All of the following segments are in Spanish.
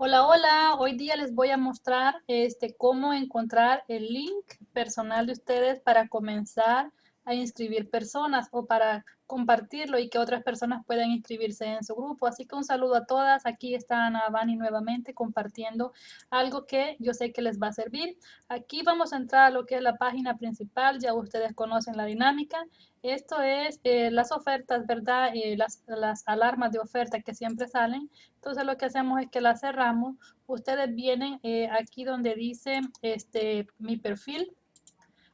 Hola, hola. Hoy día les voy a mostrar este, cómo encontrar el link personal de ustedes para comenzar a inscribir personas o para compartirlo y que otras personas puedan inscribirse en su grupo. Así que un saludo a todas. Aquí está Ana Bani nuevamente compartiendo algo que yo sé que les va a servir. Aquí vamos a entrar a lo que es la página principal. Ya ustedes conocen la dinámica. Esto es eh, las ofertas, ¿verdad? Eh, las, las alarmas de oferta que siempre salen. Entonces lo que hacemos es que las cerramos. Ustedes vienen eh, aquí donde dice este, mi perfil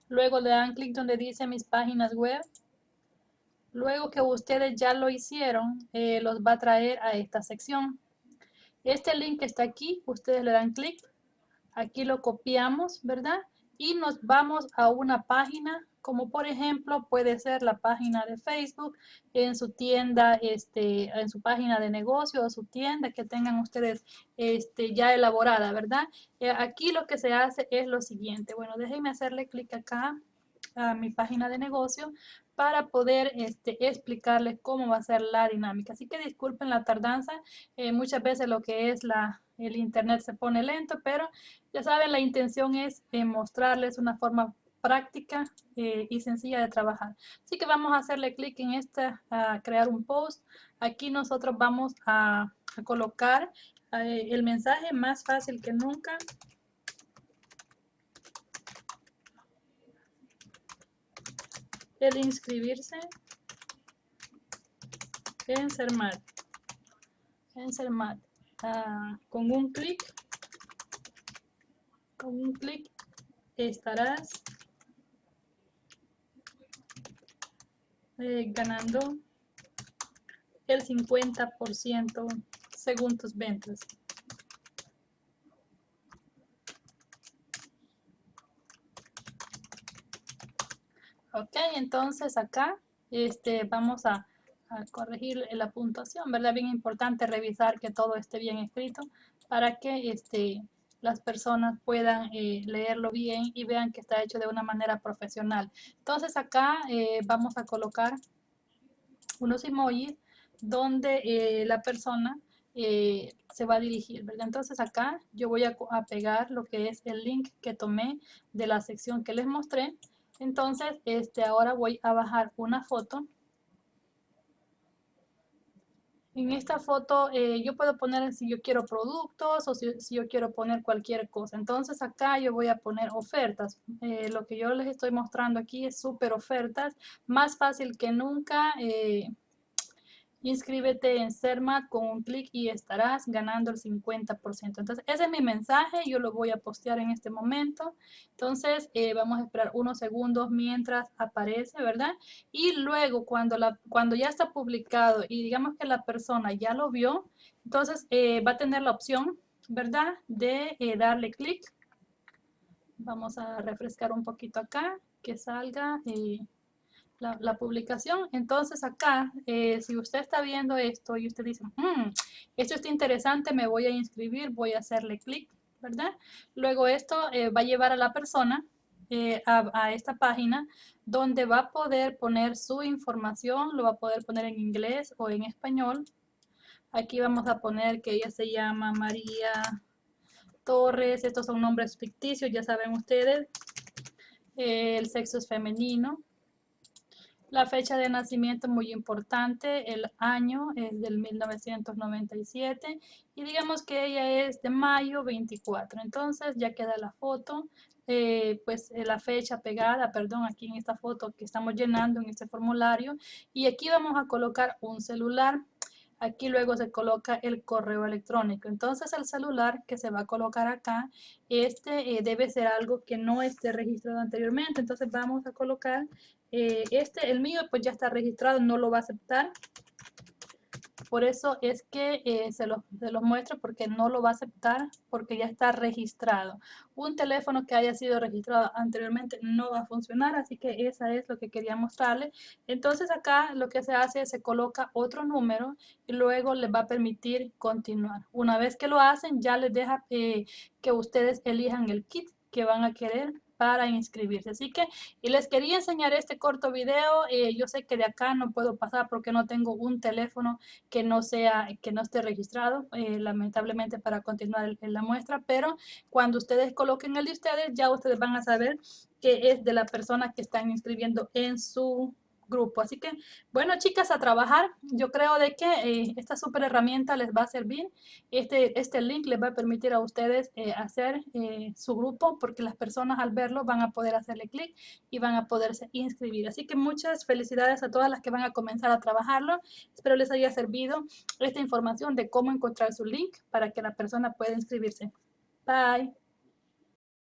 Luego le dan clic donde dice mis páginas web. Luego que ustedes ya lo hicieron, eh, los va a traer a esta sección. Este link está aquí, ustedes le dan clic. Aquí lo copiamos, ¿verdad? Y nos vamos a una página como por ejemplo puede ser la página de Facebook, en su tienda, este, en su página de negocio o su tienda que tengan ustedes este, ya elaborada, ¿verdad? Eh, aquí lo que se hace es lo siguiente. Bueno, déjenme hacerle clic acá a mi página de negocio para poder este, explicarles cómo va a ser la dinámica. Así que disculpen la tardanza, eh, muchas veces lo que es la, el internet se pone lento, pero ya saben, la intención es eh, mostrarles una forma práctica eh, y sencilla de trabajar. Así que vamos a hacerle clic en esta, a crear un post. Aquí nosotros vamos a, colocar eh, el mensaje más fácil que nunca. El inscribirse en CERMAT. En CERMAT. Ah, con un clic, con un clic estarás Eh, ganando el 50% según tus ventas. Ok, entonces acá este, vamos a, corregir la puntuación, ¿verdad? Bien importante revisar que todo esté bien escrito para que este, las personas puedan eh, leerlo bien y vean que está hecho de una manera profesional. Entonces acá eh, vamos a colocar unos emojis donde eh, la persona se va a dirigir. Entonces acá yo voy a, a, pegar lo que es el link que tomé de la sección que les mostré. Entonces, este, ahora voy a bajar una foto en esta foto eh, yo puedo poner si yo quiero productos o si, yo quiero poner cualquier cosa. Entonces acá yo voy a poner ofertas. Eh, lo que yo les estoy mostrando aquí es súper ofertas. Más fácil que nunca. Eh, Inscríbete en CERMAT con un clic y estarás ganando el 50%. Entonces, ese es mi mensaje. Yo lo voy a postear en este momento. Entonces, eh, vamos a esperar unos segundos mientras aparece, ¿verdad? Y luego, cuando, la, cuando ya está publicado y digamos que la persona ya lo vio, entonces eh, va a tener la opción, ¿verdad? De eh, darle clic. Vamos a refrescar un poquito acá, que salga la, publicación. Entonces acá, eh, si usted está viendo esto y usted dice, mm, esto está interesante, me voy a inscribir, voy a hacerle clic, ¿verdad? Luego esto eh, va a llevar a la persona eh, a, esta página donde va a poder poner su información, lo va a poder poner en inglés o en español. Aquí vamos a poner que ella se llama María Torres, estos son nombres ficticios, ya saben ustedes. el sexo es femenino. La fecha de nacimiento muy importante, el año es del 1997 y digamos que ella es de mayo 24. Entonces ya queda la foto, eh, pues eh, la fecha pegada, perdón, aquí en esta foto que estamos llenando en este formulario y aquí vamos a colocar un celular. Aquí luego se coloca el correo electrónico. Entonces el celular que se va a colocar acá, este eh, debe ser algo que no esté registrado anteriormente. Entonces vamos a colocar eh, este, el mío pues ya está registrado, no lo va a aceptar. Por eso es que eh, se, los, se los muestro porque no lo va a aceptar porque ya está registrado. Un teléfono que haya sido registrado anteriormente no va a funcionar, así que esa es lo que quería mostrarle. Entonces acá lo que se hace es se coloca otro número y luego les va a permitir continuar. Una vez que lo hacen ya les deja eh, que ustedes elijan el kit que van a querer para inscribirse. Así que, y les quería enseñar este corto video. Eh, yo sé que de acá no puedo pasar porque no tengo un teléfono que no sea, que no esté registrado, eh, lamentablemente para continuar en la muestra, pero cuando ustedes coloquen el de ustedes, ya ustedes van a saber que es de la persona que están inscribiendo en su grupo. Así que, bueno, chicas, a trabajar. Yo creo de que eh, esta super herramienta les va a servir. Este, este link les va a permitir a ustedes eh, hacer eh, su grupo porque las personas al verlo van a poder hacerle clic y van a poderse inscribir. Así que muchas felicidades a todas las que van a comenzar a trabajarlo. Espero les haya servido esta información de cómo encontrar su link para que la persona pueda inscribirse. Bye.